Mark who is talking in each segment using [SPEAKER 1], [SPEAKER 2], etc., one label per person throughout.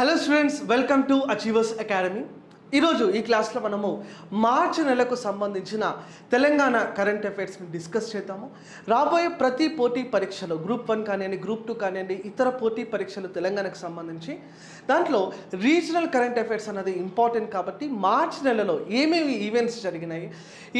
[SPEAKER 1] Hello students welcome to Achievers Academy ఈరోజు ఈ క్లాస్లో మనము మార్చి నెలకు సంబంధించిన తెలంగాణ కరెంట్ అఫైర్స్ని డిస్కస్ చేద్దాము రాబోయే ప్రతి పోటీ పరీక్షలు గ్రూప్ వన్ కానివ్వండి గ్రూప్ టూ కానివ్వండి ఇతర పోటీ పరీక్షలు తెలంగాణకు సంబంధించి దాంట్లో రీజనల్ కరెంట్ అఫైర్స్ అనేది ఇంపార్టెంట్ కాబట్టి మార్చి నెలలో ఏమేమి ఈవెంట్స్ జరిగినాయి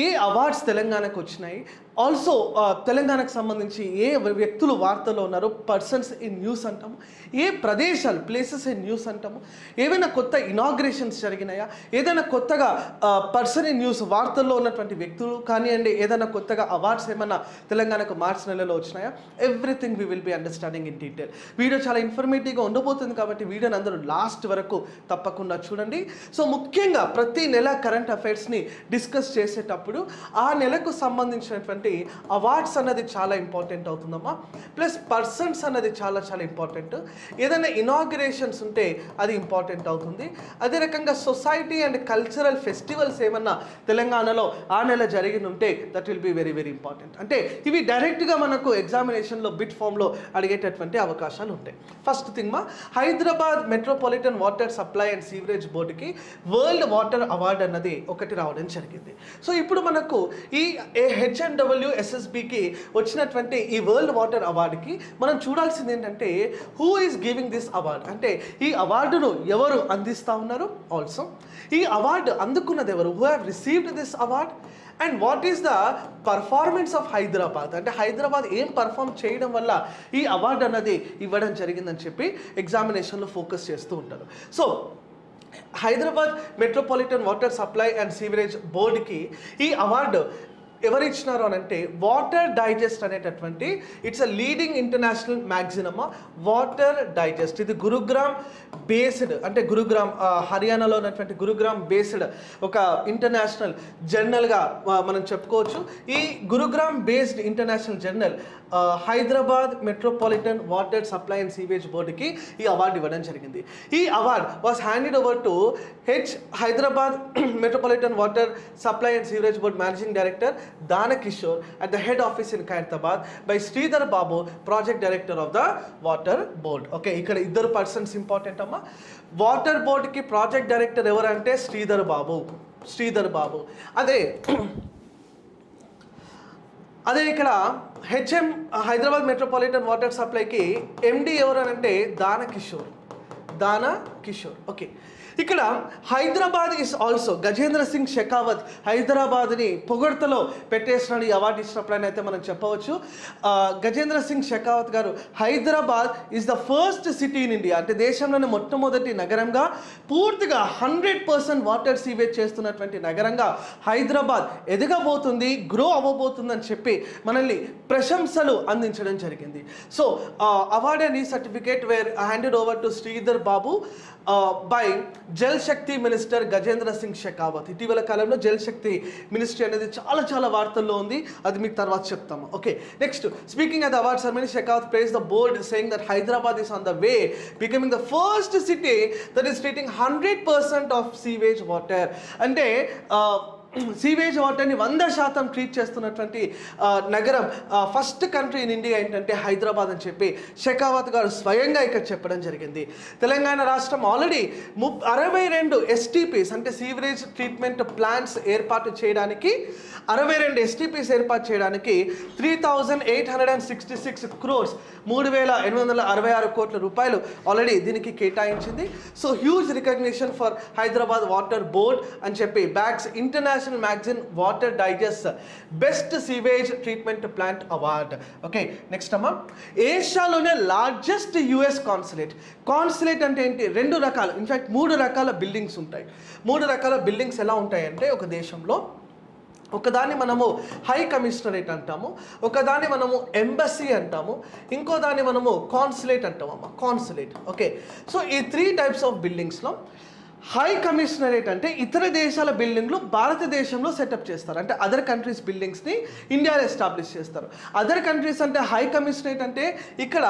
[SPEAKER 1] ఏ అవార్డ్స్ తెలంగాణకు వచ్చినాయి ఆల్సో uh, తెలంగాణకు సంబంధించి ఏ వ్యక్తులు వార్తలో ఉన్నారో పర్సన్స్ ఇన్ న్యూస్ అంటాము ఏ ప్రదేశాలు ప్లేసెస్ ఇన్ న్యూస్ అంటాము ఏవైనా కొత్త ఇనాగ్రేషన్స్ జరిగినాయా ఏదైనా కొత్తగా పర్సన్ ఇన్ న్యూస్ వార్తల్లో ఉన్నటువంటి వ్యక్తులు కానివ్వండి ఏదైనా కొత్తగా అవార్డ్స్ ఏమైనా తెలంగాణకు మార్చి నెలలో వచ్చినాయా everything we will be understanding in detail video చాలా ఇన్ఫర్మేటివ్గా ఉండబోతుంది కాబట్టి వీడియోని అందరూ లాస్ట్ వరకు తప్పకుండా చూడండి సో ముఖ్యంగా ప్రతి నెల కరెంట్ అఫైర్స్ని డిస్కస్ చేసేటప్పుడు ఆ నెలకు సంబంధించినటువంటి ఉన్నటువంటి అవార్డ్స్ అన్నది చాలా ఇంపార్టెంట్ అవుతుందమ్మా ప్లస్ పర్సన్స్ అన్నది చాలా చాలా ఇంపార్టెంట్ ఏదైనా ఇనాగ్రేషన్స్ ఉంటే అది ఇంపార్టెంట్ అవుతుంది అదే రకంగా సొసైటీ అండ్ కల్చరల్ ఫెస్టివల్స్ ఏమన్నా తెలంగాణలో ఆ నెల జరిగిన ఉంటే that will be very very important అంటే ఇవి డైరెక్ట్గా మనకు ఎగ్జామినేషన్లో బిట్ ఫామ్లో అడిగేటటువంటి అవకాశాలు ఉంటాయి ఫస్ట్ థింగ్ మా Hyderabad metropolitan water supply and sewerage బోర్డుకి వరల్డ్ వాటర్ అవార్డు అన్నది ఒకటి రావడం జరిగింది సో ఇప్పుడు మనకు ఈ హెచ్ అండ్ డబ్ల్యూఎస్ఎస్బికి వచ్చినటువంటి ఈ వరల్డ్ వాటర్ అవార్డుకి మనం చూడాల్సింది ఏంటంటే who is giving this award అంటే ఈ అవార్డును ఎవరు అందిస్తూ ఉన్నారు ఆల్సో ఈ అవార్డు అందుకున్నది ఎవరు who have received this award and what is the performance of Hyderabad అంటే హైదరాబాద్ ఏం పర్ఫామ్ చేయడం వల్ల ఈ అవార్డు అన్నది ఇవ్వడం జరిగిందని చెప్పి ఎగ్జామినేషన్లో ఫోకస్ చేస్తూ ఉంటారు so Hyderabad metropolitan water supply and sewerage బోర్డుకి ఈ అవార్డు ఎవరు ఇచ్చినారు అని అంటే వాటర్ డైజెస్ట్ అనేటటువంటి it's a leading international magazine అమ్మ వాటర్ డైజెస్ట్ ఇది గురుగ్రామ్ బేస్డ్ అంటే గురుగ్రామ్ హర్యానాలో ఉన్నటువంటి గురుగ్రామ్ బేస్డ్ ఒక ఇంటర్నేషనల్ జర్నల్గా మనం చెప్పుకోవచ్చు ఈ Gurugram based international journal Hyderabad metropolitan water supply and sewage బోర్డుకి ఈ అవార్డు ఇవ్వడం జరిగింది ఈ award was handed over to H Hyderabad metropolitan water supply and sewerage board managing director Dana Kishore at the head office in Khairatabad by Sridhar Babu project director of the water board okay ఇక్కడ ఇద్దరు persons important అమ్మా water బోర్డుకి project director ఎవరంటే శ్రీధర్ బాబు శ్రీధర్ బాబు అదే అదే ఇక్కడ HM Hyderabad metropolitan water సప్లైకి MD ఎవరు అని అంటే దాన కిషోర్ దాన కిషోర్ ఓకే ఇక్కడ హైదరాబాద్ ఇస్ ఆల్సో గజేంద్ర సింగ్ షెకావత్ హైదరాబాద్ని పొగడ్తలో పెట్టేసినాడు ఈ అవార్డు ఇచ్చినప్పుడు అయితే మనం చెప్పవచ్చు Gajendra Singh Shekhawat garu Hyderabad is the first city in India అంటే దేశంలోనే మొట్టమొదటి నగరంగా పూర్తిగా హండ్రెడ్ పర్సెంట్ వాటర్ సీవేజ్ చేస్తున్నటువంటి నగరంగా హైదరాబాద్ ఎదగబోతుంది గ్రో అవ్వబోతుందని చెప్పి మనల్ని ప్రశంసలు అందించడం జరిగింది సో అవార్డ్ అని certificate were handed over to Sridhar Babu by Jal Shakti minister Gajendra Singh Shekhawat ఇటీవల కాలంలో జల్ శక్తి మినిస్ట్రీ అనేది చాలా చాలా వార్తల్లో ఉంది అది మీకు తర్వాత చెప్తాము okay next speaking at award ceremony Shekhawat praise the board saying that Hyderabad is on the way becoming the first city that is treating hundred percent of sewage water అంటే సీవేజ్ వాటర్ని వంద శాతం ట్రీట్ చేస్తున్నటువంటి నగరం first country in India ఏంటంటే హైదరాబాద్ అని చెప్పి షెకావత్ గారు స్వయంగా ఇక్కడ చెప్పడం జరిగింది తెలంగాణ రాష్ట్రం ఆల్రెడీ ము అరవై రెండు ఎస్టీపీస్ అంటే సీవరేజ్ ట్రీట్మెంట్ ప్లాంట్స్ ఏర్పాటు చేయడానికి అరవై రెండు ఎస్టీపీస్ ఏర్పాటు చేయడానికి three thousand eight hundred and sixty six crores మూడు వేల ఎనిమిది వందల అరవై ఆరు కోట్ల రూపాయలు ఆల్రెడీ దీనికి కేటాయించింది so huge recognition for Hyderabad water board అని చెప్పి bags international international magazine water digest best sewage treatment plant award okay next అమ్మా ఏషియాలోనే లార్జెస్ట్ యుఎస్ కాన్సులేట్ కాన్సులేట్ అంటే ఏంటి రెండు రకాలు ఇన్ఫ్యాక్ట్ మూడు రకాల బిల్డింగ్స్ ఉంటాయి మూడు రకాల బిల్డింగ్స్ ఎలా ఉంటాయంటే ఒక దేశంలో ఒకదాన్ని మనము హై కమిషనరేట్ అంటాము ఒకదాన్ని మనము ఎంబసీ అంటాము ఇంకో దాన్ని మనము కాన్సులేట్ అంటాము అమ్మ కాన్సులేట్ ఓకే సో ఈ త్రీ టైప్స్ ఆఫ్ బిల్డింగ్స్లో హై కమిషనరేట్ అంటే ఇతర దేశాల బిల్డింగ్లు భారతదేశంలో సెటప్ చేస్తారు అంటే అదర్ కంట్రీస్ బిల్డింగ్స్ని ఇండియాలో ఎస్టాబ్లిష్ చేస్తారు అదర్ కంట్రీస్ అంటే హై కమిషనరేట్ అంటే ఇక్కడ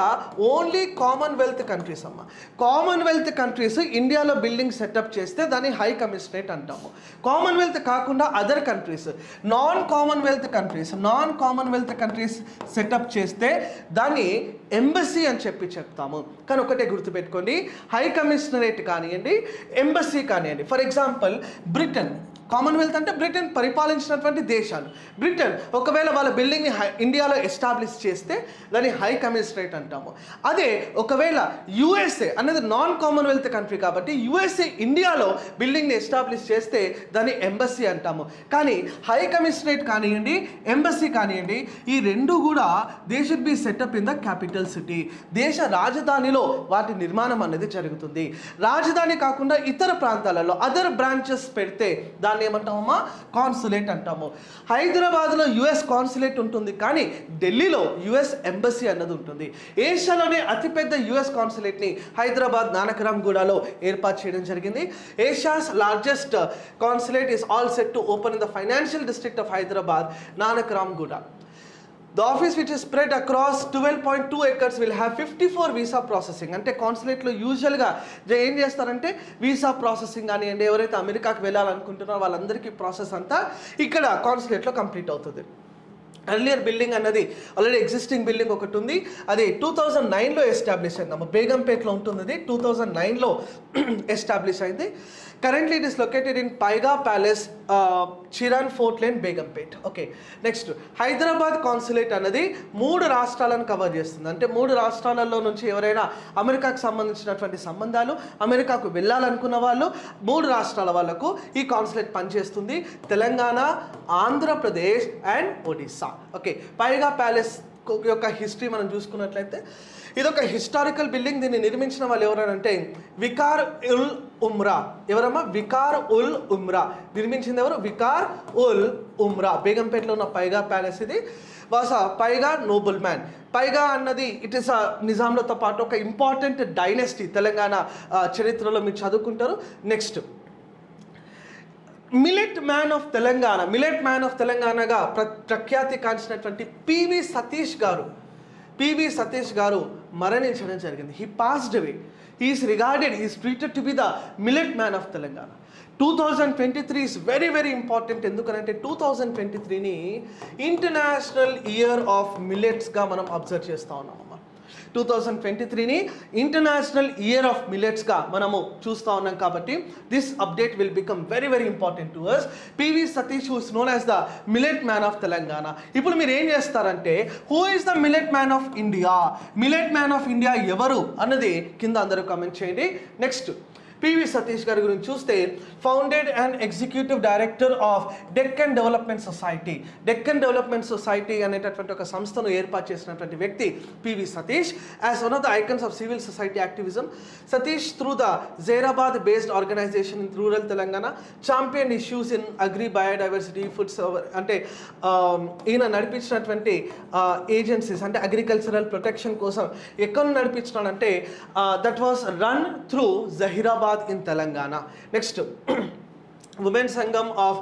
[SPEAKER 1] ఓన్లీ కామన్వెల్త్ కంట్రీస్ అమ్మ కామన్వెల్త్ కంట్రీస్ ఇండియాలో బిల్డింగ్ సెటప్ చేస్తే దాన్ని హై కమిషనరేట్ అంటాము కామన్వెల్త్ కాకుండా other countries non Commonwealth countries non Commonwealth countries set up చేస్తే దాన్ని ఎంబసీ అని చెప్పి చెప్తాము కానీ ఒకటే గుర్తుపెట్టుకోండి హై కమిషనరేట్ కానివ్వండి ఎంబసీ కానివ్వండి ఫర్ ఎగ్జాంపుల్ బ్రిటన్ కామన్వెల్త్ అంటే బ్రిటన్ పరిపాలించినటువంటి దేశాలు బ్రిటన్ ఒకవేళ వాళ్ళ బిల్డింగ్ని హై ఇండియాలో ఎస్టాబ్లిష్ చేస్తే దాన్ని హై కమిషనరేట్ అంటాము అదే ఒకవేళ యుఎస్ఏ అనేది నాన్ కామన్వెల్త్ కంట్రీ కాబట్టి యుఎస్ఏ ఇండియాలో బిల్డింగ్ని ఎస్టాబ్లిష్ చేస్తే దాన్ని ఎంబసీ అంటాము కానీ హై కమిషనరేట్ కానివ్వండి ఎంబసీ కానివ్వండి ఈ రెండు కూడా దేశ be set up in the capital city దేశ రాజధానిలో వాటి నిర్మాణం అనేది జరుగుతుంది రాజధాని కాకుండా ఇతర ప్రాంతాలలో అదర్ బ్రాంచెస్ పెడితే దాన్ని దాన్ని ఏమంటామమ్మా కాన్సులేట్ అంటాము హైదరాబాద్లో యుఎస్ కాన్సులేట్ ఉంటుంది కానీ ఢిల్లీలో యుఎస్ ఎంబసీ అన్నది ఉంటుంది ఏషియాలోనే అతిపెద్ద యుఎస్ కాన్సులేట్ని హైదరాబాద్ నానకరామ్ గూడలో ఏర్పాటు చేయడం జరిగింది Asia's largest consulate is all set to open in the financial district of Hyderabad Nanakramguda The office which is spread across 12.2 acres will have 54 visa processing అంటే కాన్సులేట్లో యూజువల్గా ఏం చేస్తారంటే వీసా ప్రాసెసింగ్ కానివ్వండి ఎవరైతే అమెరికాకి వెళ్ళాలనుకుంటున్నారో వాళ్ళందరికీ ప్రాసెస్ అంతా ఇక్కడ కాన్సులేట్లో కంప్లీట్ అవుతుంది అర్లియర్ బిల్డింగ్ అన్నది ఆల్రెడీ ఎగ్జిస్టింగ్ బిల్డింగ్ ఒకటి ఉంది అది టూ థౌజండ్ నైన్లో ఎస్టాబ్లిష్ అయిందమ్మ బేగంపేట్లో ఉంటుంది అది టూ థౌజండ్ నైన్లో ఎస్టాబ్లిష్ అయింది currently it is located in Paiga Palace, Chiran Fort Lane Begumpet okay next Hyderabad consulate అనేది మూడు రాష్ట్రాలను కవర్ చేస్తుంది అంటే మూడు రాష్ట్రాలలో నుంచి ఎవరైనా అమెరికాకు సంబంధించినటువంటి సంబంధాలు అమెరికాకు వెళ్ళాలనుకున్న వాళ్ళు మూడు రాష్ట్రాల వాళ్ళకు ఈ కాన్సులేట్ పనిచేస్తుంది తెలంగాణ ఆంధ్రప్రదేశ్ అండ్ ఒడిస్సా ఓకే పైగా ప్యాలెస్ యొక్క హిస్టరీ మనం చూసుకున్నట్లయితే ఇది ఒక హిస్టారికల్ బిల్డింగ్ దీన్ని నిర్మించిన వాళ్ళు ఎవరంటే వికార్ ఉల్ ఉమ్రా ఎవరమ్మా వికార్ ఉల్ ఉమ్రా నిర్మించింది ఎవరు వికార్ ఉల్ ఉమ్రా బేగంపేటలో ఉన్న పైగా ప్యాలెస్ ఇది వాస పైగా నోబుల్ మ్యాన్ పైగా అన్నది ఇట్ ఇస్ నిజాంలతో పాటు ఒక ఇంపార్టెంట్ డైనెస్టీ తెలంగాణ చరిత్రలో మీరు చదువుకుంటారు next millet man of Telangana millet man of తెలంగాణగా ప్ర ప్రఖ్యాతి కాంచినటువంటి పివి సతీష్ గారు పివి సతీష్ గారు మరణించడం జరిగింది he passed away he is regarded he's treated to be the millet man of Telangana two thousand twenty three is very very important ఎందుకనంటే two thousand twenty త్రీని international year of మిలెట్స్గా మనం observe చేస్తూ ఉన్నాము two thousand twenty త్రీని international year of మిలెట్స్గా మనము చూస్తూ ఉన్నాం కాబట్టి this update will become very very important to us PV Satish who's known as the millet man of Telangana ఇప్పుడు మీరు ఏం చేస్తారంటే who is the millet man of India millet man of India ఎవరు అన్నది కింద అందరూ కమెంట్ చేయండి next PV Satish గారి గురించి చూస్తే founded and executive director of Deccan Development Society Deccan Development Society అనేటటువంటి ఒక సంస్థను ఏర్పాటు చేసినటువంటి వ్యక్తి PV Satish as one of the icons of civil society activism Satish through the Zaheerabad based organisation in rural Telangana champion issues in agri biodiversity foods అంటే um, ఈయన నడిపించినటువంటి agencies uh, అంటే అగ్రికల్చరల్ ప్రొటెక్షన్ కోసం ఎక్కడ నడిపించినాడంటే that was run through Zaheerabad Hyderabad in Telangana next women Sangham of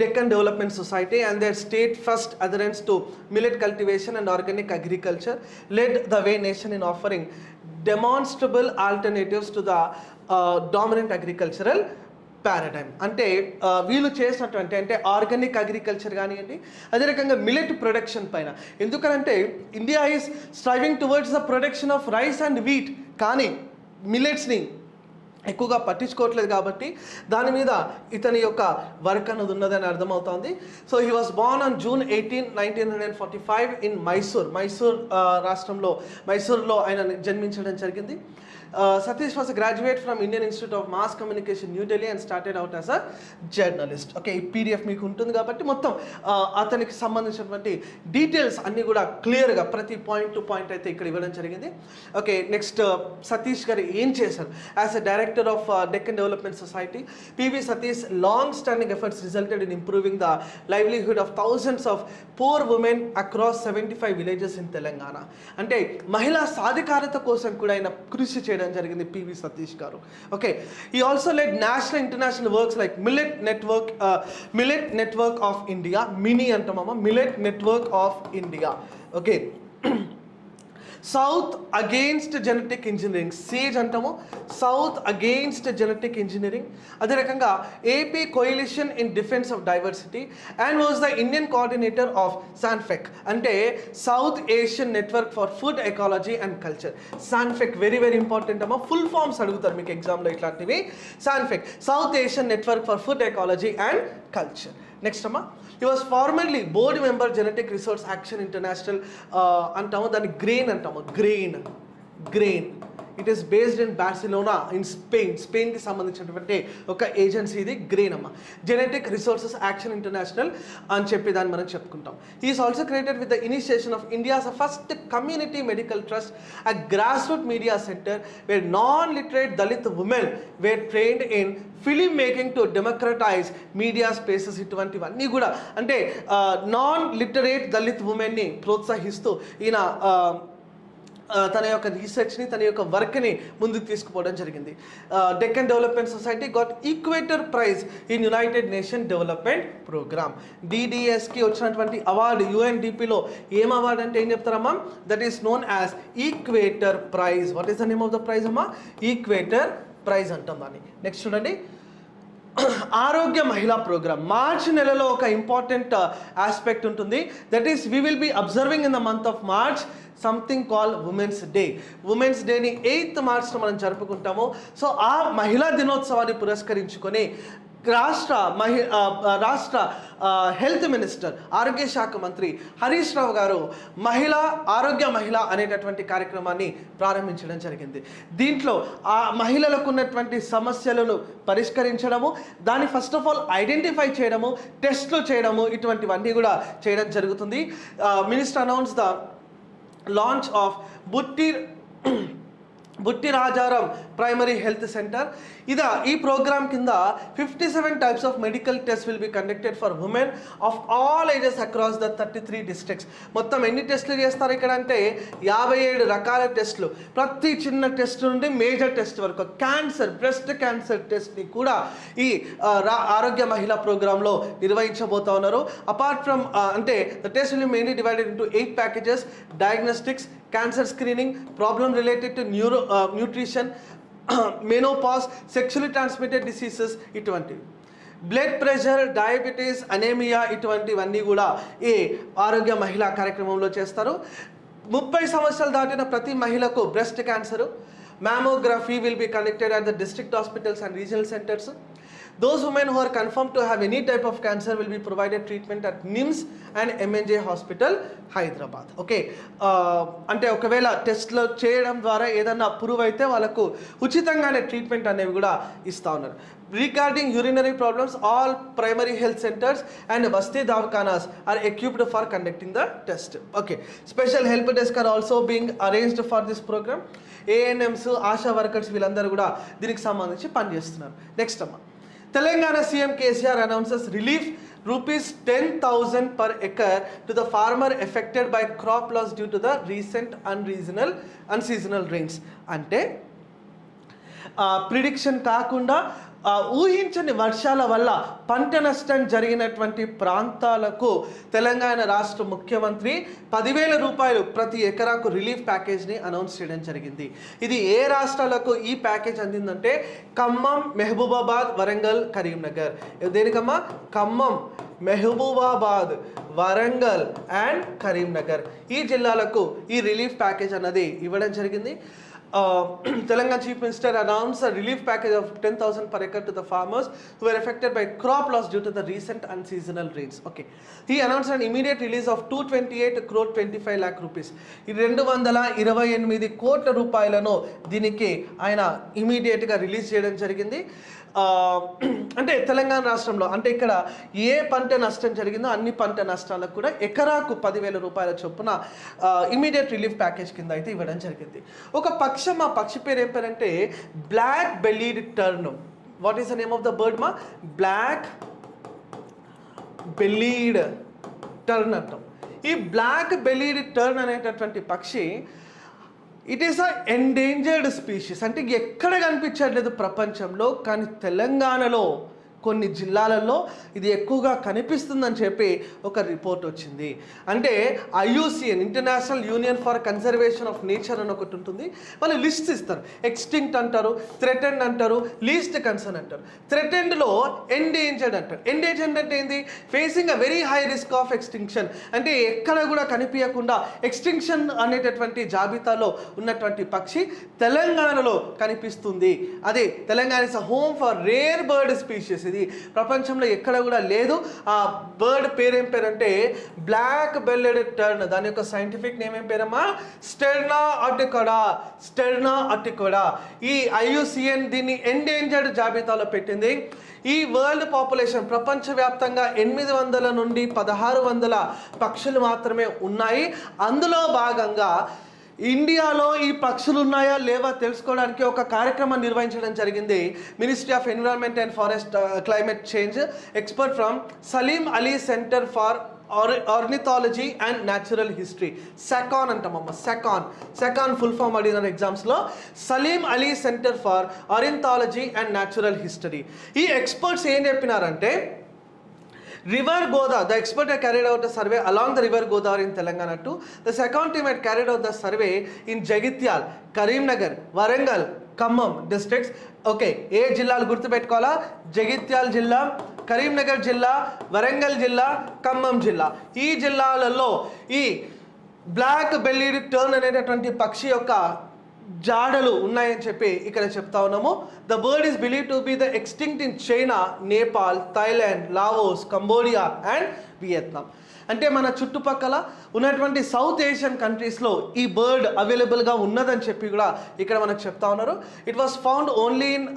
[SPEAKER 1] Deccan Development Society and they state first adherence to millet cultivation and organic agriculture led the way nation in offering demonstrable alternatives to the dominant agricultural paradigm అంటే uh, వీళ్ళు చేసినటువంటి అంటే organic agriculture కానివ్వండి అదే రకంగా millet production పైన ఎందుకనంటే India is striving towards the production of rice and wheat కానీ మిలెట్స్ని ఎక్కువగా పట్టించుకోవట్లేదు కాబట్టి దాని మీద ఇతని యొక్క వర్క్ అన్నది ఉన్నదని అర్థమవుతోంది so he was born on June eighteen nineteen hundred forty five in Mysore Mysore రాష్ట్రంలో మైసూర్లో ఆయన జన్మించడం జరిగింది Satish uh, Satish graduate from Indian Institute of Mass Communication Mass Communication, New Delhi and started out as a journalist. ఈ PDF మీకు ఉంటుంది కాబట్టి మొత్తం uh, అతనికి సంబంధించినటువంటి డీటెయిల్స్ అన్నీ కూడా క్లియర్గా ప్రతి పాయింట్ టు పాయింట్ అయితే ఇక్కడ ఇవ్వడం జరిగింది ఓకే నెక్స్ట్ సతీష్ గారు ఏం చేశారు as a director of Deccan Development Society PV Satish long standing efforts resulted in improving the livelihood of thousands of poor women across seventy five villages in Telangana అంటే మహిళా సాధికారత కోసం కూడా ఆయన కృషి చేయడం చేయడం జరిగింది పివి సతీష్ గారు ఓకే ఈ also like national international works like millet network millet network of India MINI అంటామమ్మా millet network of India okay south against genetic engineering SAGE అంటాము సౌత్ అగెయిన్స్ట్ జెనెటిక్ ఇంజనీరింగ్ అదే రకంగా AP coalition in defence of diversity and was the Indian coordinator of SANFEC అంటే south Asian network for food ecology and culture SANFEC very very important అమ్మా full forms అడుగుతారు మీకు ఎగ్జామ్లో ఇట్లాంటివి SANFEC south Asian network for food ecology and culture Next, Amma. He was formerly board member Genetic Resource Action International. Uh, and Grain and Grain. Grain. It is based in Barcelona in Spain స్పెయిన్కి సంబంధించినటువంటి ఒక agency ఇది green అమ్మ genetic resources action international అని చెప్పి దాన్ని మనం చెప్పుకుంటాం is also created with the initiation of India's first community medical trust a grass root media centre where non literate Dalit women were trained in film making to democratise media spaces ఇటువంటివన్నీ కూడా అంటే non literate Dalit ఉమెన్ని ప్రోత్సహిస్తూ ఈయన తన యొక్క రీసెర్చ్ని తన యొక్క వర్క్ని ముందుకు తీసుకుపోవడం జరిగింది Deccan Development Society got Equator Prize in United Nation Development Programme డిడిఎస్కి వచ్చినటువంటి అవార్డు యుఎన్డిపిలో ఏం అవార్డు అంటే ఏం చెప్తారమ్మా that is known as Equator Prize what is the name of the prize అమ్మా ఈక్వేటర్ ప్రైజ్ అంటాం దాన్ని నెక్స్ట్ చూడండి ఆరోగ్య మహిళా ప్రోగ్రామ్ మార్చ్ నెలలో ఒక ఇంపార్టెంట్ ఆస్పెక్ట్ ఉంటుంది that is we will be observing in the month of March something call women's day women's డేని ఎయిత్ మార్చ్లో మనం జరుపుకుంటాము సో ఆ మహిళా దినోత్సవాన్ని పురస్కరించుకొని రాష్ట్ర మహి రాష్ట్ర హెల్త్ మినిస్టర్ ఆరోగ్య శాఖ మంత్రి హరీష్ రావు గారు మహిళా ఆరోగ్య మహిళ అనేటటువంటి కార్యక్రమాన్ని ప్రారంభించడం జరిగింది దీంట్లో ఆ మహిళలకు ఉన్నటువంటి సమస్యలను పరిష్కరించడము దాన్ని ఫస్ట్ ఆఫ్ ఆల్ ఐడెంటిఫై చేయడము టెస్ట్లు చేయడము ఇటువంటివన్నీ కూడా చేయడం జరుగుతుంది minister announce the launch of Buttir Butti Rajaram primary health centre ఇద ఈ ప్రోగ్రామ్ కింద fifty seven types of medical test will be conducted for women of all ages across the thirty three districts మొత్తం ఎన్ని టెస్టులు చేస్తారు ఇక్కడ అంటే యాభై ఏడు రకాల టెస్టులు ప్రతి చిన్న టెస్ట్ నుండి మేజర్ టెస్ట్ వరకు క్యాన్సర్ బ్రెస్ట్ క్యాన్సర్ టెస్ట్ని కూడా ఈ ఆరోగ్య మహిళా ప్రోగ్రాంలో నిర్వహించబోతా ఉన్నారు అపార్ట్ ఫ్రమ్ అంటే the test will mainly divided into eight packages diagnostics cancer screening problem related to neuro nutrition menopause sexually transmitted diseases ఇటువంటివి బ్లడ్ ప్రెషర్ డయాబెటీస్ అనేమియా ఇటువంటివన్నీ కూడా ఈ ఆరోగ్య మహిళా కార్యక్రమంలో చేస్తారు ముప్పై సంవత్సరాలు దాటిన ప్రతి మహిళకు breast cancer mammography will be connected at the district hospitals and regional centres Those women who are confirmed to have any type of cancer will be provided treatment at NIMS and MNJ hospital Hyderabad okay అంటే ఒకవేళ టెస్ట్లో చేయడం ద్వారా ఏదన్నా prove అయితే వాళ్ళకు ఉచితంగానే treatment అనేవి కూడా ఇస్తూ ఉన్నారు regarding urinary problems all primary health centres and వస్తీ దావఖానాస్ are equipped for conducting the test okay special help desk are also being arranged for this programme ANMs ASHA workers వీళ్ళందరూ కూడా దీనికి సంబంధించి పనిచేస్తున్నారు నెక్స్ట్ అమ్మా Telangana CM KCR announces relief rupees ten thousand per acre to the farmer affected by crop loss due to the recent unregional unseasonal rains అంటే prediction కాకుండా ఊహించని వర్షాల వల్ల పంట నష్టం జరిగినటువంటి ప్రాంతాలకు తెలంగాణ రాష్ట్ర ముఖ్యమంత్రి పదివేల రూపాయలు ప్రతి ఎకరాకు రిలీఫ్ ప్యాకేజ్ని అనౌన్స్ చేయడం జరిగింది ఇది ఏ రాష్ట్రాలకు ఈ ప్యాకేజ్ అందిందంటే ఖమ్మం మెహబూబాబాద్ వరంగల్ కరీంనగర్ దేనికమ్మా ఖమ్మం మెహబూబాబాద్ వరంగల్ అండ్ కరీంనగర్ ఈ జిల్లాలకు ఈ రిలీఫ్ ప్యాకేజ్ అన్నది ఇవ్వడం జరిగింది Telangana chief minister announce relief package of ten thousand per acre to the farmers were affected by crop loss due to the recent and seasonal rates okay ఈ announce and immediate release of two twenty eight crore twenty five lakh rupees ఈ రెండు వందల ఇరవై ఎనిమిది కోట్ల రూపాయలను దీనికి ఆయన ఇమీడియట్గా రిలీజ్ చేయడం జరిగింది అంటే తెలంగాణ రాష్ట్రంలో అంటే ఇక్కడ ఏ పంట నష్టం జరిగిందో అన్ని పంట నష్టాలకు కూడా ఎకరాకు పదివేల రూపాయల చొప్పున ఇమీడియట్ రిలీఫ్ ప్యాకేజ్ కింద అయితే ఇవ్వడం జరిగింది ఒక పక్షం ఆ పక్షి పేరు ఏం పేరంటే black bellied tern what is the name of the bird మా బ్లాక్ బెల్లీడ్ టర్న్ అంటాం ఈ బ్లాక్ బెల్లీడ్ టర్న్ అనేటటువంటి పక్షి it is a endangered species అంటే ఎక్కడ కనిపించట్లేదు ప్రపంచంలో కానీ తెలంగాణలో కొన్ని జిల్లాలలో ఇది ఎక్కువగా కనిపిస్తుందని చెప్పి ఒక రిపోర్ట్ వచ్చింది అంటే IUCN international union for conservation of nature అని ఒకటి ఉంటుంది వాళ్ళు లిస్ట్ ఇస్తారు ఎక్స్టింక్ట్ అంటారు థ్రెటెండ్ అంటారు లీస్ట్ కన్సర్న్ అంటారు థ్రెటెండ్లో ఎండేంజర్డ్ అంటారు ఎండేంజర్డ్ అంటే ఏంది facing a very high risk of extinction అంటే ఎక్కడ కూడా కనిపించకుండా ఎక్స్టింక్షన్ అనేటటువంటి జాబితాలో ఉన్నటువంటి పక్షి తెలంగాణలో కనిపిస్తుంది అదే Telangana is a home for rare bird species ఇది ప్రపంచంలో ఎక్కడ కూడా లేదు ఆ బర్డ్ పేరు ఏం బ్లాక్ బెల్లెడ్ టర్న్ దాని యొక్క సైంటిఫిక్ నేమ్ ఏం పేరమ్మా స్టెర్నా అటికోడా స్టెర్నా అటికోడా ఈ ఐయుసిఎన్ దీన్ని ఎండేంజర్డ్ జాబితాలో పెట్టింది ఈ వరల్డ్ పాపులేషన్ ప్రపంచవ్యాప్తంగా ఎనిమిది వందల నుండి పదహారు వందల పక్షులు మాత్రమే ఉన్నాయి అందులో భాగంగా ఇండియాలో ఈ పక్షులు ఉన్నాయా లేవా తెలుసుకోవడానికి ఒక కార్యక్రమం నిర్వహించడం జరిగింది ministry of environment and forest climate change expert from Salim Ali centre for ornithology and natural history SACON అంటామమ్మ సెకాన్ సెకాన్ full form అడిగిన ఎగ్జామ్స్లో Salim Ali centre for ornithology and natural history ఈ ఎక్స్పర్ట్స్ ఏం చెప్పినారంటే river Godavari, the expert had carried out a survey along the river Godavari in Telangana too. The second team had carried out the survey in Jagityal, Karimnagar, Warangal, Khammam districts okay ఏ జిల్లాలు గుర్తుపెట్టుకోవాలా జగిత్యాల జిల్లా కరీంనగర్ జిల్లా వరంగల్ జిల్లా ఖమ్మం జిల్లా ఈ జిల్లాలలో ఈ black bellied tern అనేటటువంటి పక్షి యొక్క జాడలు ఉన్నాయని చెప్పి ఇక్కడ చెప్తా ఉన్నాము the bird is believe to be the extinct in China Nepal Thailand Laos Cambodia and Vietnam అంటే మన చుట్టుపక్కల ఉన్నటువంటి సౌత్ ఏషియన్ కంట్రీస్లో ఈ బర్డ్ అవైలబుల్గా ఉన్నదని చెప్పి కూడా ఇక్కడ మనకు చెప్తా ఉన్నారు it was found only in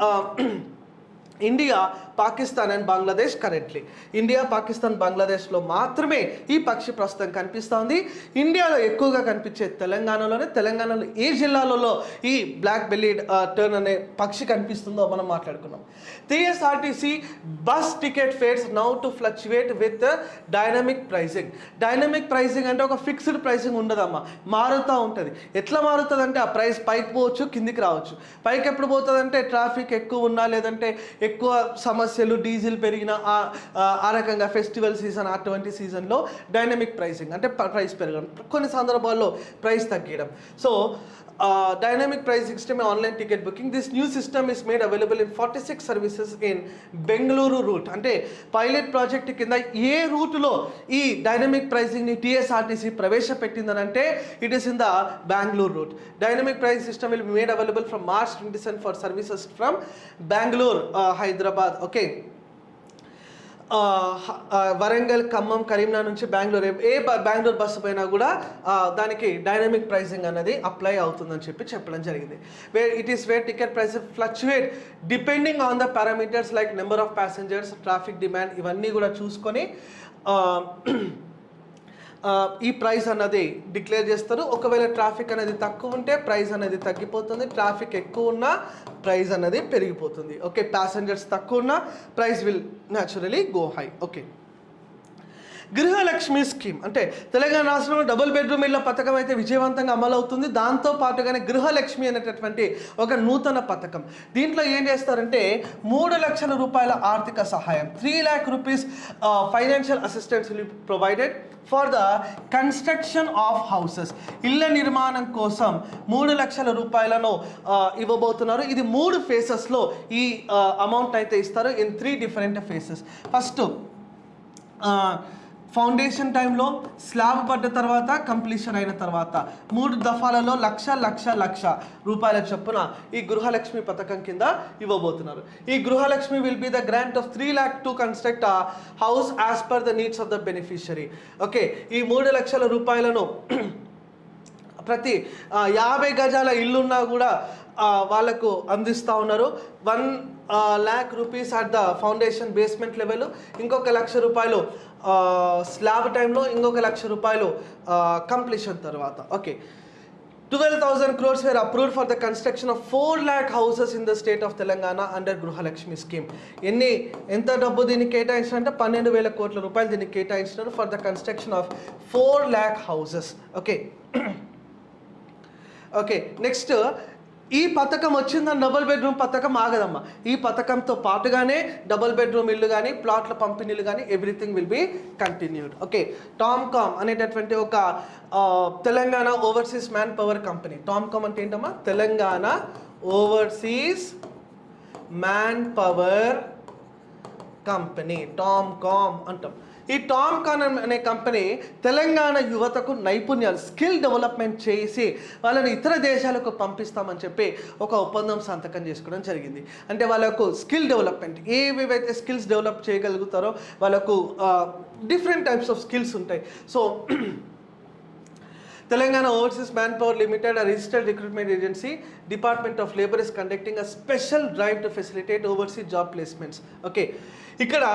[SPEAKER 1] India Pakistan and Bangladesh currently India Pakistan బంగ్లాదేశ్లో మాత్రమే ఈ పక్షి ప్రస్తుతం కనిపిస్తూ ఉంది ఇండియాలో ఎక్కువగా కనిపించే తెలంగాణలోనే తెలంగాణలో ఏ జిల్లాలలో ఈ బ్లాక్ బెల్లీడ్ టర్న్ అనే పక్షి కనిపిస్తుందో మనం మాట్లాడుకున్నాం TSRTC bus ticket fares now to fluctuate with dynamic pricing dynamic pricing అంటే ఒక ఫిక్స్డ్ ప్రైసింగ్ ఉండదమ్మా మారుతూ ఉంటుంది ఎట్లా మారుతుంది అంటే ఆ ప్రైస్ పైకి పోవచ్చు కిందికి రావచ్చు పైకి ఎప్పుడు పోతుందంటే ట్రాఫిక్ ఎక్కువ ఉన్నా లేదంటే ఎక్కువ సమస్య సమస్యలు డీజిల్ పెరిగిన ఆ రకంగా ఫెస్టివల్ సీజన్ అటువంటి సీజన్లో డైనమిక్ ప్రైసింగ్ అంటే ప్రైస్ పెరగడం కొన్ని సందర్భాల్లో ప్రైస్ తగ్గడం so dynamic price system online ticket booking this new system is made available available in six services in Bengaluru route అంటే పైలట్ ప్రాజెక్ట్ కింద ఏ రూట్లో ఈ డైనమిక్ ప్రైసింగ్ని TSRTC ప్రవేశపెట్టిందనంటే it is in the Bengaluru route dynamic price system will made available from March twenty seven for services from Bengaluru Hyderabad okay Warangal Khammam Karimnagar నుంచి బెంగళూరు ఏ Bengaluru bus పోయినా కూడా దానికి డైనమిక్ ప్రైసింగ్ అనేది అప్లై అవుతుందని చెప్పి చెప్పడం జరిగింది way it is where ticket price fluctuate depending on the parameters like number of passengers traffic demand ఇవన్నీ కూడా చూసుకొని ఈ ప్రైస్ అన్నది డిక్లేర్ చేస్తారు ఒకవేళ ట్రాఫిక్ అనేది తక్కువ ఉంటే ప్రైస్ అనేది తగ్గిపోతుంది ట్రాఫిక్ ఎక్కువ ఉన్నా ప్రైస్ అనేది పెరిగిపోతుంది ఓకే ప్యాసింజర్స్ తక్కువ ఉన్నా price will naturally go high okay Gruhalakshmi scheme అంటే తెలంగాణ రాష్ట్రంలో డబుల్ బెడ్రూమ్ ఇళ్ల పథకం అయితే విజయవంతంగా అమలవుతుంది దాంతో పాటుగానే గృహలక్ష్మి అనేటటువంటి ఒక నూతన పథకం దీంట్లో ఏం చేస్తారంటే మూడు లక్షల రూపాయల ఆర్థిక సహాయం three lakh rupees financial assistance provided for the construction of houses ఇళ్ళ నిర్మాణం కోసం మూడు లక్షల రూపాయలను ఇవ్వబోతున్నారు ఇది మూడు ఫేసెస్లో ఈ అమౌంట్ అయితే ఇస్తారు in three different phases first foundation టైంలో స్లాబ్ పడ్డ తర్వాత కంప్లీషన్ అయిన తర్వాత మూడు దఫాలలో లక్ష లక్ష లక్ష రూపాయల చొప్పున ఈ గృహలక్ష్మి పథకం కింద ఇవ్వబోతున్నారు ఈ Gruhalakshmi will be the grant of three lakh to construct a house as per the needs of the beneficiary okay ఈ మూడు లక్షల రూపాయలను ప్రతి యాభై గజాల ఇల్లున్నా కూడా వాళ్ళకు అందిస్తూ ఉన్నారు one lakh rupees at the foundation basement level ఇంకొక లక్ష రూపాయలు స్లాబ్ టైంలో ఇంకొక లక్ష రూపాయలు కంప్లీషన్ తర్వాత okay twelve thousand crores were approved for the construction of four lakh houses in the state of Telangana under Gruhalakshmi scheme ఎన్ని ఎంత డబ్బు దీనికి కేటాయించారంటే పన్నెండు వేల కోట్ల రూపాయలు దీనికి కేటాయించినారు for the construction of four lakh houses okay okay next ఈ పథకం వచ్చిందని డబుల్ బెడ్రూమ్ పథకం ఆగదమ్మా ఈ పథకంతో పాటుగానే డబుల్ బెడ్రూమ్ ఇల్లు కానీ ప్లాట్ల పంపిణీలు కానీ everything will be continued okay TOMCOM అనేటటువంటి ఒక Telangana overseas manpower company TOMCOM అంటే ఏంటమ్మా Telangana overseas manpower company TOMCOM అంటాం ఈ టామ్ కానన్ అనే కంపెనీ తెలంగాణ యువతకు నైపుణ్యాలు స్కిల్ డెవలప్మెంట్ చేసి వాళ్ళని ఇతర దేశాలకు పంపిస్తామని చెప్పి ఒక ఒప్పందం సంతకం చేసుకోవడం జరిగింది అంటే వాళ్ళకు స్కిల్ డెవలప్మెంట్ ఏవేవైతే స్కిల్స్ డెవలప్ చేయగలుగుతారో వాళ్ళకు డిఫరెంట్ టైప్స్ ఆఫ్ స్కిల్స్ ఉంటాయి so Telangana overseas manpower limited a registered recruitment agency department of labour is conducting a special drive to facilitate overseas job placements okay ఇక్కడ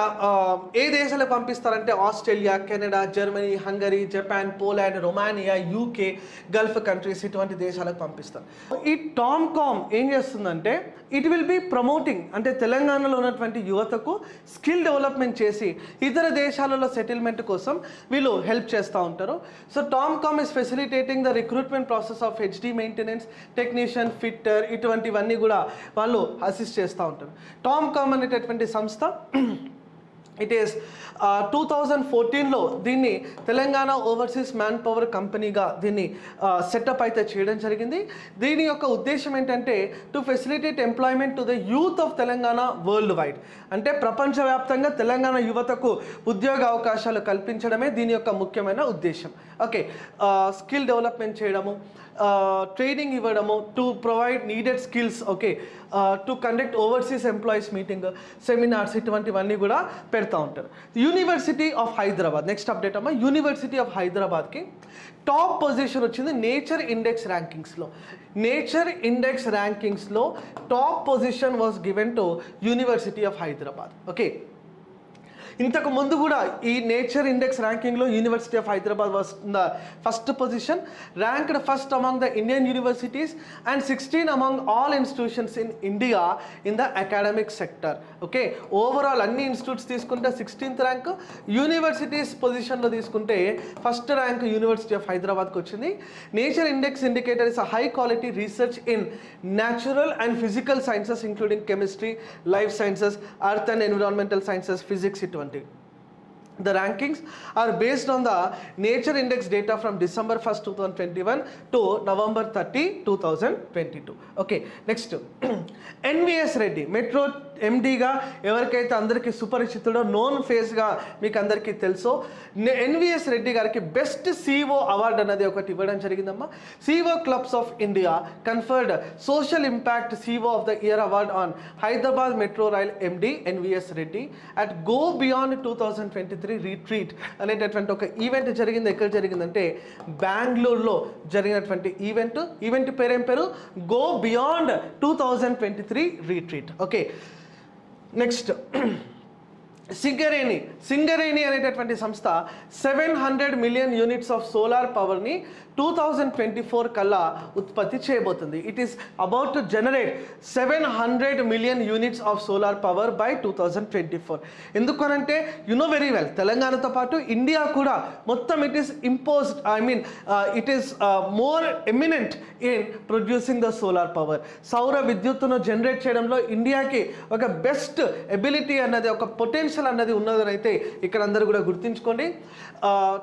[SPEAKER 1] ఏ దేశాలకు పంపిస్తారంటే Australia Canada Germany Hungary Japan Poland Romania UK Gulf countries ఇటువంటి దేశాలకు పంపిస్తారు ఈ TOMCOM ఏం చేస్తుందంటే it will be promoting అంటే తెలంగాణలో ఉన్నటువంటి యువతకు స్కిల్ డెవలప్మెంట్ చేసి ఇతర దేశాలలో సెటిల్మెంట్ కోసం వీళ్ళు హెల్ప్ చేస్తూ ఉంటారు so TOMCOM is facilitating the recruitment process of HD maintenance technician fitter ఇటువంటివన్నీ కూడా వాళ్ళు అసిస్ట్ చేస్తూ ఉంటారు టామ్ కామ్ అనేటటువంటి సంస్థ ఇట్ ఈస్ టూ థౌజండ్ ఫోర్టీన్లో దీన్ని తెలంగాణ ఓవర్సీస్ మ్యాన్ పవర్ కంపెనీగా దీన్ని సెటప్ uh, అయితే చేయడం జరిగింది దీని యొక్క ఉద్దేశం ఏంటంటే to facilitate employment to the youth of Telangana worldwide అంటే ప్రపంచవ్యాప్తంగా తెలంగాణ యువతకు ఉద్యోగ అవకాశాలు కల్పించడమే దీని యొక్క ముఖ్యమైన ఉద్దేశం ఓకే స్కిల్ డెవలప్మెంట్ చేయడము ట్రైనింగ్ ఇవ్వడము to provide needed skills okay to conduct overseas employees meeting seminars ఇటువంటివన్నీ కూడా పెడతా ఉంటారు University of Hyderabad next update అమ్మా యూనివర్సిటీ ఆఫ్ హైదరాబాద్కి టాప్ పొజిషన్ వచ్చింది నేచర్ ఇండెక్స్ ర్యాంకింగ్స్లో nature index ర్యాంకింగ్స్లో top position was given to University of Hyderabad okay ఇంతకు ముందు కూడా ఈ నేచర్ ఇండెక్స్ ర్యాంకింగ్లో యూనివర్సిటీ ఆఫ్ హైదరాబాద్ వస్తుంది first position ranked first among the Indian universities and sixteen among all institutions in India in the academic sector okay overall అన్ని institutes తీసుకుంటే sixteenth rank universities పొజిషన్లో తీసుకుంటే ఫస్ట్ ర్యాంక్ యూనివర్సిటీ ఆఫ్ హైదరాబాద్కి వచ్చింది nature index indicator is a high quality research in natural and physical sciences including chemistry life sciences earth and environmental sciences physics ఇటువంటి 2020. The rankings are based on the nature index data from December 1st 2021 to November 30 2022. Okay, next NVS ready Metro ఎండీగా ఎవరికైతే అందరికీ సుపరిచితుడో known ఫేస్గా మీకు అందరికీ తెలుసో ఎన్విఎస్ రెడ్డి గారికి best CEO award అన్నది ఒకటి ఇవ్వడం జరిగిందమ్మా CEO clubs of India conferred social impact CEO of the year award on Hyderabad Metro Rail MD NVS Reddy at Go Beyond two thousand twenty three retreat అనేటటువంటి ఒక ఈవెంట్ జరిగింది ఎక్కడ జరిగిందంటే బెంగళూరులో జరిగినటువంటి ఈవెంట్ ఈవెంట్ పేరేం పేరు Go Beyond two thousand twenty three retreat okay next Singareni Singareni అనేటటువంటి సంస్థ seven hundred million units of solar పవర్ని టూ థౌజండ్ ట్వంటీ ఫోర్ కల్లా ఉత్పత్తి చేయబోతుంది it is about to generate seven hundred million units of solar power by two thousand twenty four ఎందుకనంటే you know very well తెలంగాణతో పాటు India కూడా మొత్తం it is imposed I mean it is more eminent in producing the solar power సౌర విద్యుత్తును generate చేయడంలో ఇండియాకి ఒక బెస్ట్ ఎబిలిటీ అన్నది ఒక పొటెన్షియల్ అన్నది ఉన్నదని అయితే ఇక్కడ అందరూ కూడా గుర్తించుకోండి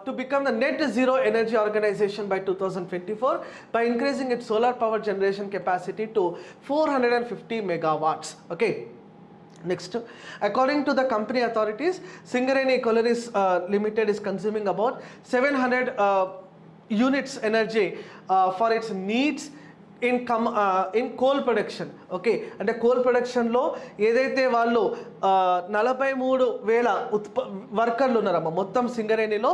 [SPEAKER 1] to become the net zero energy organisation by 2024 by increasing its solar power generation capacity to 450 megawatts. Okay. Next, according to the company authorities, Singareni Collieries uh, Limited is consuming about 700 uh, units energy uh, for its needs income in coal production okay అంటే coal ప్రొడక్షన్లో ఏదైతే వాళ్ళు uh, నలభై మూడు వేల ఉత్ప వర్కర్లు ఉన్నారమ్మ మొత్తం సింగరేణిలో